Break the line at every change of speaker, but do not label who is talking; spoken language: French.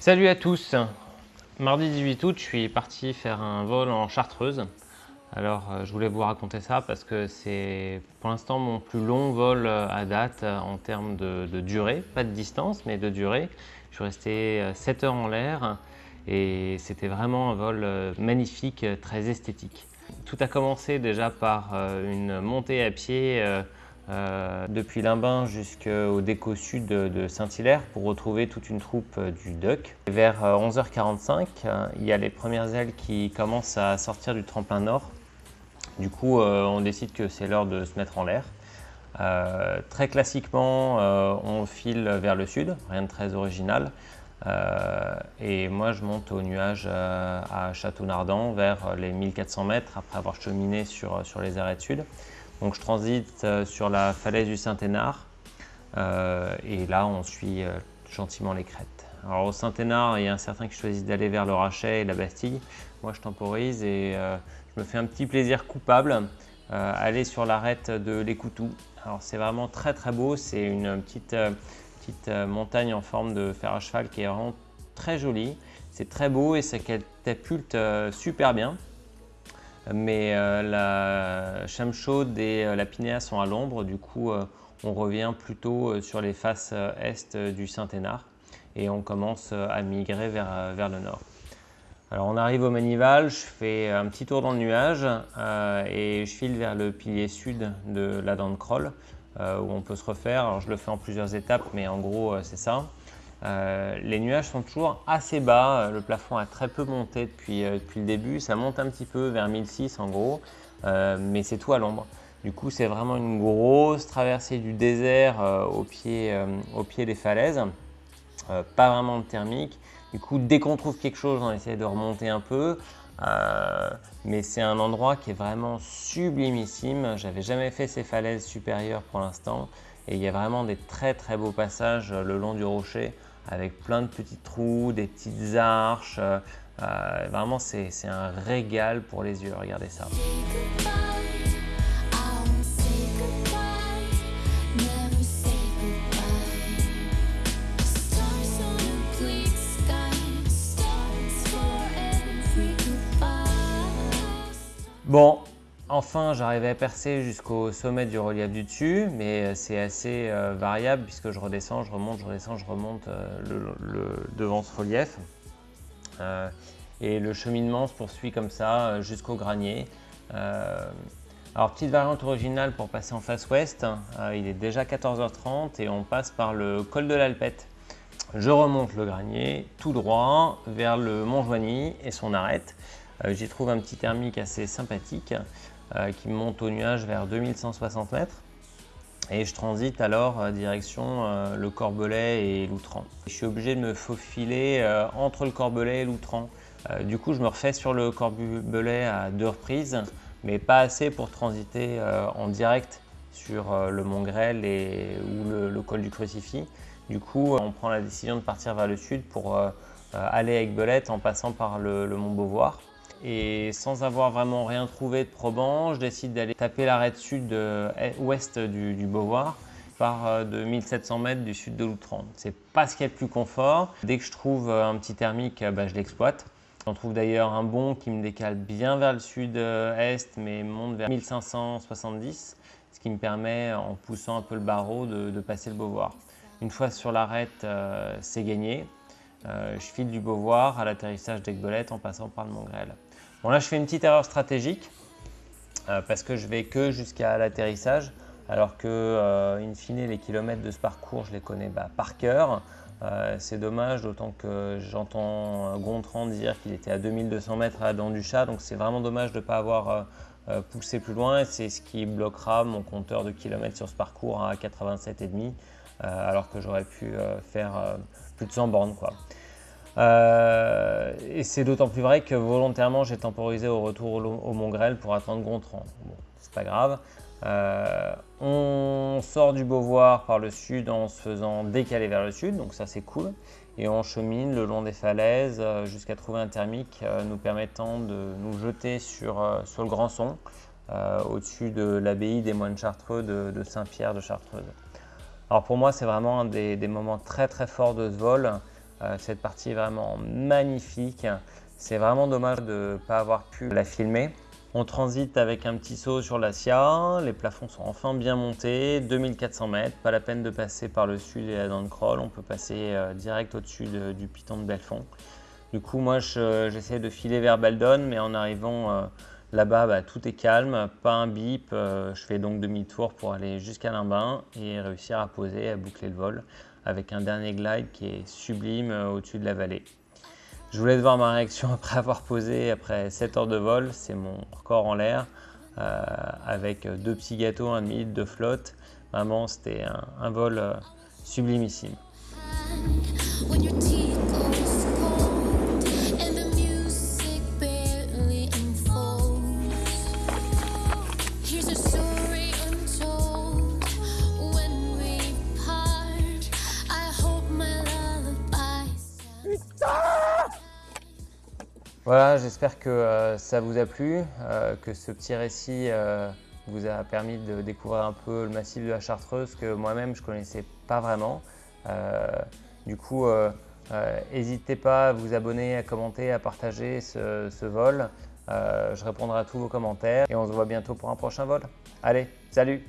Salut à tous Mardi 18 août, je suis parti faire un vol en Chartreuse. Alors, euh, je voulais vous raconter ça parce que c'est pour l'instant mon plus long vol euh, à date euh, en termes de, de durée, pas de distance, mais de durée. Je suis resté euh, 7 heures en l'air et c'était vraiment un vol magnifique, très esthétique. Tout a commencé déjà par une montée à pied euh, depuis Limbin jusqu'au déco sud de, Saint-Hilaire pour retrouver toute une troupe euh, du DUC. Vers euh, 11h45, euh, il y a les premières ailes qui commencent à sortir du tremplin nord. Du coup, on décide que c'est l'heure de se mettre en l'air. Très classiquement, on file vers le sud, rien de très original. Et moi, je monte au nuage à Château-Nardan vers les 1400 mètres après avoir cheminé sur, sur les arrêts de sud. Donc, je transite euh, sur la falaise du Saint-Hénard euh, et là, on suit euh, gentiment les crêtes. Alors, au Saint-Hénard, il y a un certain qui choisit d'aller vers le Rachet et la Bastille. Moi, je temporise et je me fais un petit plaisir coupable, aller sur l'arête de l'Écoutou. Alors, c'est vraiment très très beau. C'est une petite, petite montagne en forme de fer à cheval qui est vraiment très jolie. C'est très beau et ça catapulte super bien. Mais euh, la chame chaude et euh, la pinéa sont à l'ombre, du coup euh, on revient plutôt sur les faces est du Saint-Hénard et on commence à migrer vers, le nord. Alors on arrive au Manival, je fais un petit tour dans le nuage et je file vers le pilier sud de la dent de Kroll euh, où on peut se refaire. Alors je le fais en plusieurs étapes mais en gros c'est ça. Euh, les nuages sont toujours assez bas, euh, le plafond a très peu monté depuis, euh, depuis le début, ça monte un petit peu vers 1006 en gros, mais c'est tout à l'ombre. Du coup c'est vraiment une grosse traversée du désert au, pied, des falaises, pas vraiment de thermique. Du coup dès qu'on trouve quelque chose on essaie de remonter un peu, mais c'est un endroit qui est vraiment sublimissime. J'avais jamais fait ces falaises supérieures pour l'instant et il y a vraiment des très très beaux passages le long du rocher avec plein de petits trous, des petites arches. euh, euh, vraiment, c'est un régal pour les yeux. Regardez ça. Bon, enfin, j'arrivais à percer jusqu'au sommet du relief du dessus, mais euh, c'est assez euh, variable puisque je redescends, je remonte, je redescends, je remonte euh, devant ce relief. Et le cheminement se poursuit comme ça jusqu'au granier. Alors, petite variante originale pour passer en face ouest, il est déjà 14h30 et on passe par le col de l'Alpette. Je remonte le granier tout droit vers le Mont Joigny et son arête. J'y trouve un petit thermique assez sympathique qui me monte au nuage vers 2160 mètres. Et je transite alors euh, direction euh, le Corbelais et l'Outran. Je suis obligé de me faufiler euh, entre le Corbelais et l'Outran. Euh, du coup, je me refais sur le Corbelais à deux reprises, mais pas assez pour transiter euh, en direct sur euh, le Mont Grêle et, ou le, col du Crucifix. Du coup, on prend la décision de partir vers le sud pour euh, euh, aller avec Belette en passant par le Mont Beauvoir. Et sans avoir vraiment rien trouvé de probant, je décide d'aller taper l'arête sud euh, est- ouest du, du Beauvoir par euh, de 1700 mètres du sud de l'Outran. C'est pas ce qu'il y a de plus confort. Dès que je trouve euh, un petit thermique, bah, je l'exploite. J'en trouve d'ailleurs un bon qui me décale bien vers le sud-est, mais monte vers 1570, ce qui me permet, en poussant un peu le barreau, de, passer le Beauvoir. Une fois sur l'arête, euh, c'est gagné. Je file du Beauvoir à l'atterrissage d'Aigbelette en passant par le Mont Grêle. Bon là, je fais une petite erreur stratégique euh, parce que je vais que jusqu'à l'atterrissage, alors que, euh, in fine, les kilomètres de ce parcours, je les connais bah, par cœur. Euh, c'est dommage, d'autant que j'entends Gontran dire qu'il était à 2200 mètres à la dent du chat, donc c'est vraiment dommage de ne pas avoir poussé plus loin. C'est ce qui bloquera mon compteur de kilomètres sur ce parcours à 87,5, euh, alors que j'aurais pu faire plus de 100 bornes. Quoi. Euh, et c'est d'autant plus vrai que volontairement j'ai temporisé au retour au, au Mont Grêle pour attendre Gontran. Bon, c'est pas grave. Euh, on sort du Beauvoir par le sud en se faisant décaler vers le sud, donc ça c'est cool. Et on chemine le long des falaises euh, jusqu'à trouver un thermique nous permettant de nous jeter sur, le Grand Son, euh, au-dessus de l'abbaye des moines chartreux de, Saint-Pierre de Chartreuse. Alors pour moi, c'est vraiment un des, moments très très forts de ce vol. Euh, cette partie est vraiment magnifique. C'est vraiment dommage de ne pas avoir pu la filmer. On transite avec un petit saut sur la SIA, les plafonds sont enfin bien montés, 2400 mètres, pas la peine de passer par le sud et la dent crawl, on peut passer euh, direct au-dessus du piton de Belfond. Du coup, moi, j'essaie de filer vers Baldon, mais en arrivant euh, là-bas, bah, tout est calme, pas un bip. Euh, je fais donc demi-tour pour aller jusqu'à Limbin et réussir à poser, à boucler le vol avec un dernier glide qui est sublime au-dessus de la vallée. Je voulais voir ma réaction après avoir posé, après 7 heures de vol, c'est mon record en l'air, euh, avec deux petits gâteaux, un demi de flotte. Vraiment, c'était un, vol euh, sublimissime. Voilà, j'espère que euh, ça vous a plu, euh, que ce petit récit euh, vous a permis de découvrir un peu le massif de la Chartreuse que moi-même je ne connaissais pas vraiment. du coup, n'hésitez pas à vous abonner, à commenter, à partager ce, ce vol. je répondrai à tous vos commentaires et on se voit bientôt pour un prochain vol. Allez, salut